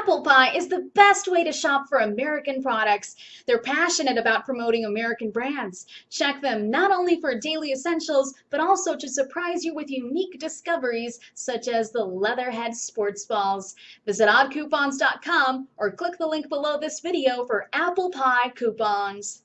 Apple Pie is the best way to shop for American products. They're passionate about promoting American brands. Check them not only for daily essentials, but also to surprise you with unique discoveries such as the Leatherhead sports balls. Visit oddcoupons.com or click the link below this video for Apple Pie coupons.